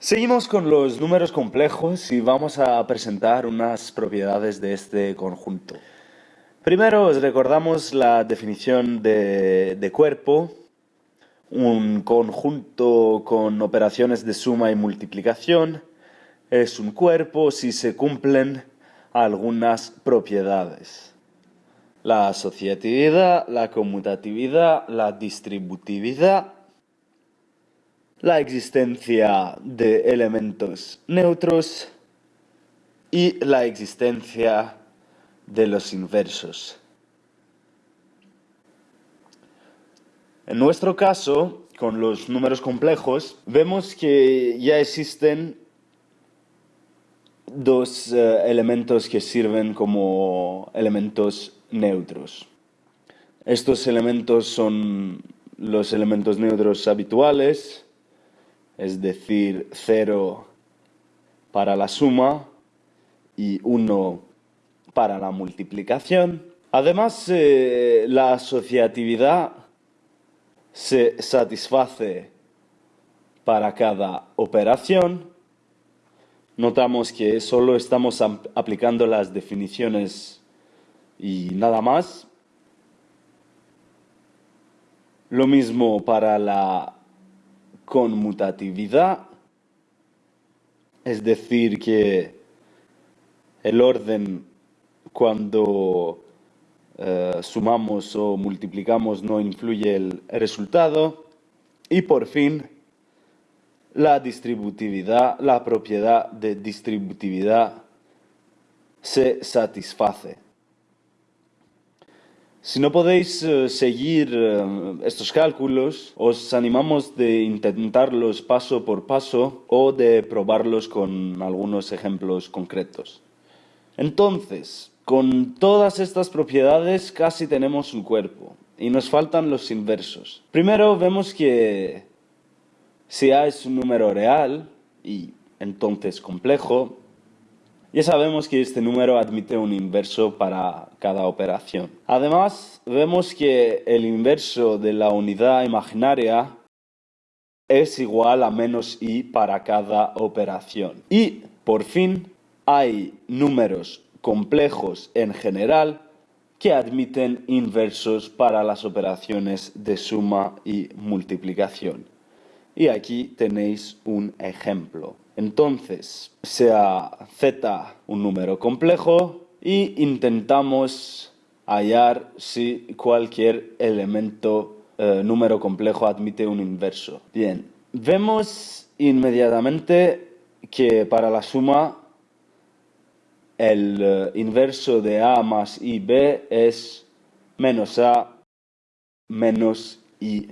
Seguimos con los números complejos y vamos a presentar unas propiedades de este conjunto. Primero os recordamos la definición de, de cuerpo, un conjunto con operaciones de suma y multiplicación es un cuerpo si se cumplen algunas propiedades. La asociatividad, la conmutatividad, la distributividad la existencia de elementos neutros y la existencia de los inversos. En nuestro caso, con los números complejos, vemos que ya existen dos eh, elementos que sirven como elementos neutros. Estos elementos son los elementos neutros habituales, es decir, 0 para la suma y 1 para la multiplicación. Además, eh, la asociatividad se satisface para cada operación. Notamos que solo estamos aplicando las definiciones y nada más. Lo mismo para la conmutatividad, es decir, que el orden cuando eh, sumamos o multiplicamos no influye el resultado. Y por fin, la distributividad, la propiedad de distributividad se satisface. Si no podéis eh, seguir eh, estos cálculos, os animamos de intentarlos paso por paso o de probarlos con algunos ejemplos concretos. Entonces, con todas estas propiedades casi tenemos un cuerpo y nos faltan los inversos. Primero vemos que si A es un número real y entonces complejo, ya sabemos que este número admite un inverso para cada operación. Además, vemos que el inverso de la unidad imaginaria es igual a menos i para cada operación. Y, por fin, hay números complejos en general que admiten inversos para las operaciones de suma y multiplicación. Y aquí tenéis un ejemplo. Entonces, sea z un número complejo y intentamos hallar si cualquier elemento eh, número complejo admite un inverso. Bien, vemos inmediatamente que para la suma el eh, inverso de a más ib es menos a menos ib.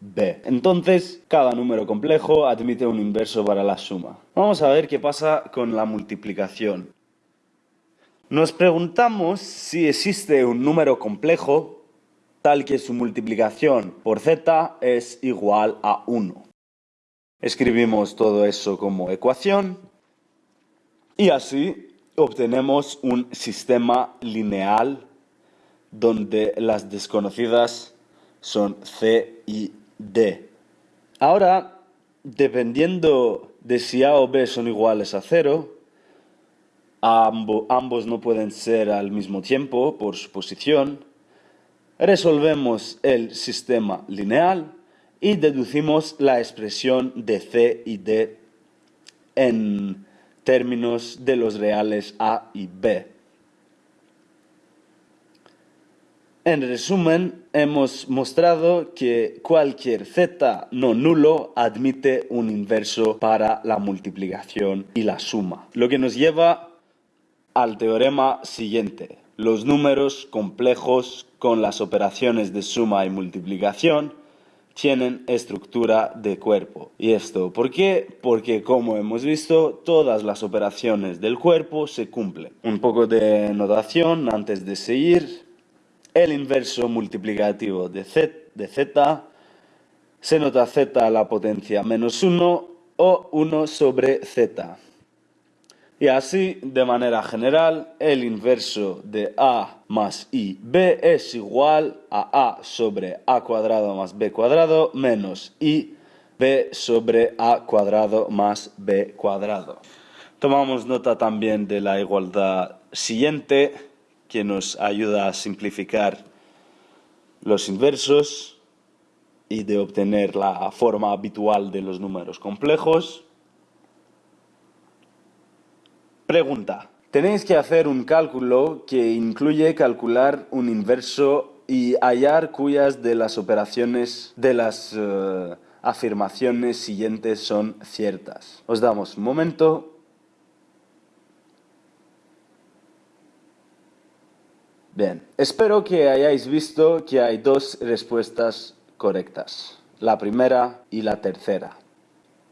B. Entonces, cada número complejo admite un inverso para la suma. Vamos a ver qué pasa con la multiplicación. Nos preguntamos si existe un número complejo tal que su multiplicación por z es igual a 1. Escribimos todo eso como ecuación y así obtenemos un sistema lineal donde las desconocidas son c y D. Ahora, dependiendo de si A o B son iguales a cero, ambos no pueden ser al mismo tiempo por su posición, resolvemos el sistema lineal y deducimos la expresión de C y D en términos de los reales A y B. En resumen, hemos mostrado que cualquier z no nulo admite un inverso para la multiplicación y la suma, lo que nos lleva al teorema siguiente. Los números complejos con las operaciones de suma y multiplicación tienen estructura de cuerpo. ¿Y esto por qué? Porque como hemos visto, todas las operaciones del cuerpo se cumplen. Un poco de notación antes de seguir el inverso multiplicativo de z, de se nota z a la potencia menos 1 o 1 sobre z. Y así, de manera general, el inverso de a más ib es igual a a sobre a cuadrado más b cuadrado menos i b sobre a cuadrado más b cuadrado. Tomamos nota también de la igualdad siguiente, que nos ayuda a simplificar los inversos y de obtener la forma habitual de los números complejos. Pregunta. Tenéis que hacer un cálculo que incluye calcular un inverso y hallar cuyas de las operaciones de las eh, afirmaciones siguientes son ciertas. Os damos un momento. Bien, espero que hayáis visto que hay dos respuestas correctas, la primera y la tercera.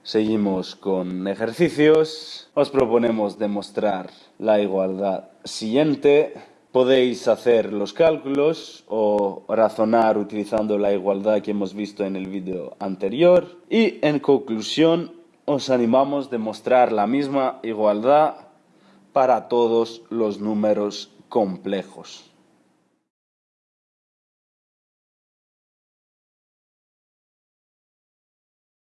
Seguimos con ejercicios. Os proponemos demostrar la igualdad siguiente. Podéis hacer los cálculos o razonar utilizando la igualdad que hemos visto en el vídeo anterior. Y en conclusión, os animamos a demostrar la misma igualdad para todos los números complejos.